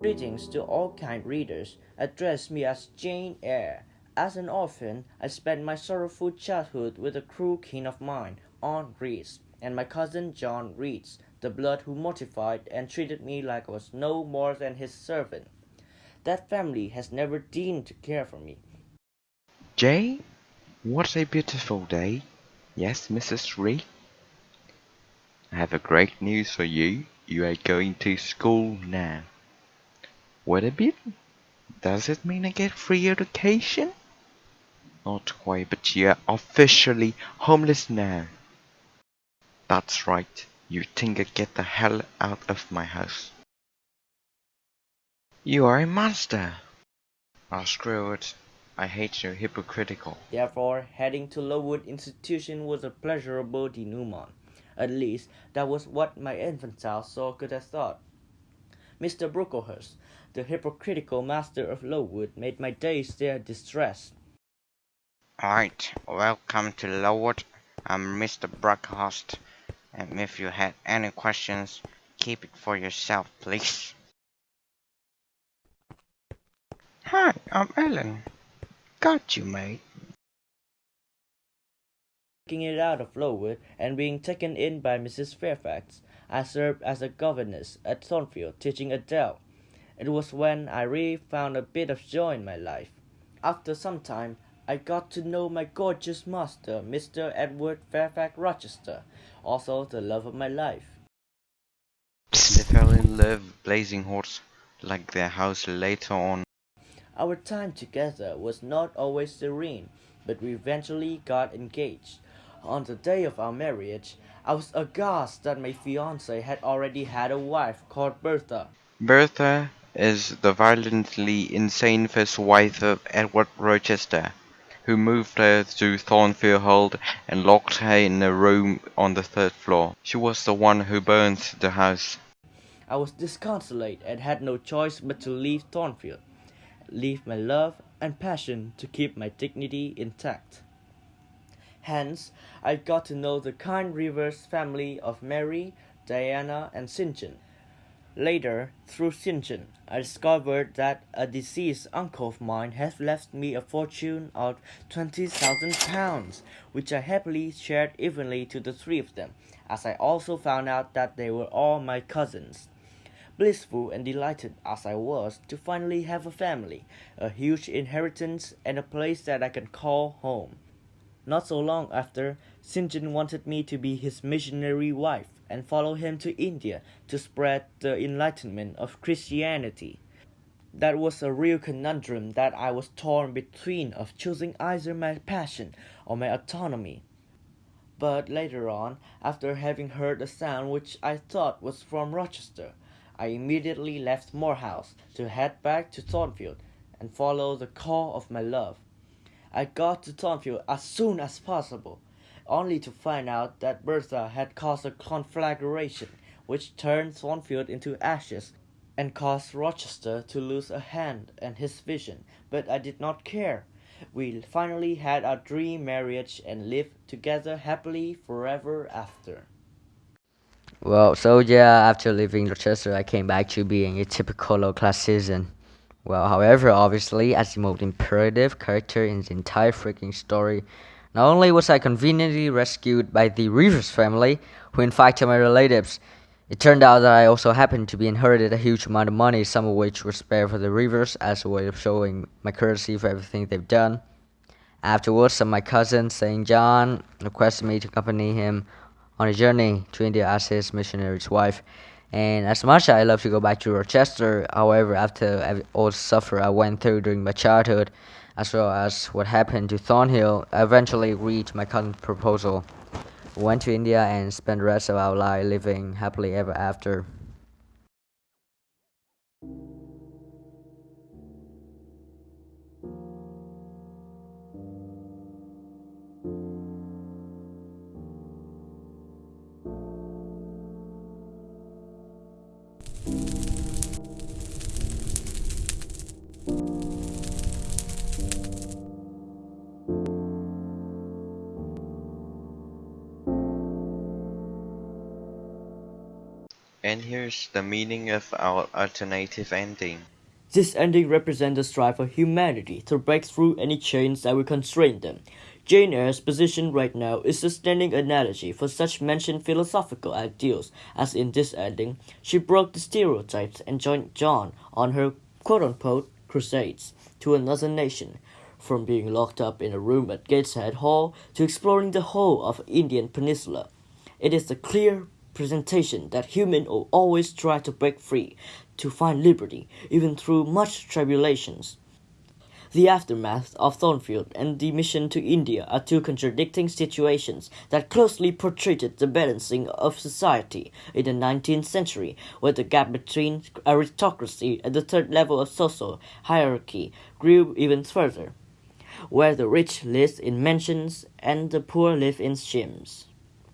Greetings to all kind readers. Address me as Jane Eyre. As an orphan, I spent my sorrowful childhood with a cruel kin of mine, Aunt Reeds, and my cousin John Reeds, the blood who mortified and treated me like I was no more than his servant. That family has never deigned to care for me. Jane, what a beautiful day. Yes, Mrs. Reed? I have a great news for you. You are going to school now. Wait a bit. Does it mean I get free education? Not quite, but you're officially homeless now. That's right. You think I get the hell out of my house. You are a monster. Oh, screw it. I hate you, hypocritical. Therefore, heading to Lowood Institution was a pleasurable denouement. At least, that was what my infantile soul could have thought. Mr. Brocklehurst, the hypocritical master of Lowood, made my days there distressed. Alright, welcome to Lowood. I'm Mr. Brockhurst, and if you had any questions, keep it for yourself, please. Hi, I'm Helen. Got you, mate. Taking it out of Lowood and being taken in by Mrs. Fairfax, I served as a governess at Thornfield teaching Adele. It was when I really found a bit of joy in my life. After some time, I got to know my gorgeous master, Mr. Edward Fairfax Rochester, also the love of my life. They fell in love, blazing hot, like their house later on. Our time together was not always serene, but we eventually got engaged. On the day of our marriage, I was aghast that my fiancée had already had a wife called Bertha. Bertha is the violently insane first wife of Edward Rochester, who moved her to Thornfield Hall and locked her in a room on the third floor. She was the one who burned the house. I was disconsolate and had no choice but to leave Thornfield, leave my love and passion to keep my dignity intact. Hence, I got to know the kind Rivers family of Mary, Diana, and St. John. Later, through. John, I discovered that a deceased uncle of mine had left me a fortune of twenty thousand pounds, which I happily shared evenly to the three of them, as I also found out that they were all my cousins. Blissful and delighted as I was to finally have a family, a huge inheritance, and a place that I can call home. Not so long after. John wanted me to be his missionary wife and follow him to India to spread the enlightenment of Christianity. That was a real conundrum that I was torn between of choosing either my passion or my autonomy. But later on, after having heard a sound which I thought was from Rochester, I immediately left Moor House to head back to Thornfield and follow the call of my love. I got to Thornfield as soon as possible, only to find out that Bertha had caused a conflagration which turned Thornfield into ashes and caused Rochester to lose a hand and his vision, but I did not care. We finally had our dream marriage and lived together happily forever after. Well, so yeah, after leaving Rochester, I came back to being a typical low class citizen. Well, however, obviously, as the most imperative character in the entire freaking story, not only was I conveniently rescued by the Rivers family, who in fact are my relatives, it turned out that I also happened to be inherited a huge amount of money, some of which was spared for the Rivers as a way of showing my courtesy for everything they've done. Afterwards, some of my cousins, St. John, requested me to accompany him on a journey to India as his missionary's wife. And as much as I love to go back to Rochester, however, after all the suffer I went through during my childhood, as well as what happened to Thornhill, I eventually reached my cousin's proposal. We went to India and spent the rest of our life living happily ever after. And here's the meaning of our alternative ending. This ending represents the strive for humanity to break through any chains that would constrain them. Jane Eyre's position right now is a standing analogy for such mentioned philosophical ideals, as in this ending, she broke the stereotypes and joined John on her quote-unquote crusades to another nation, from being locked up in a room at Gateshead Hall to exploring the whole of Indian Peninsula. It is a clear presentation that humans will always try to break free, to find liberty, even through much tribulations. The aftermath of Thornfield and the mission to India are two contradicting situations that closely portrayed the balancing of society in the 19th century, where the gap between aristocracy and the third level of social hierarchy grew even further, where the rich lived in mansions and the poor lived in shims.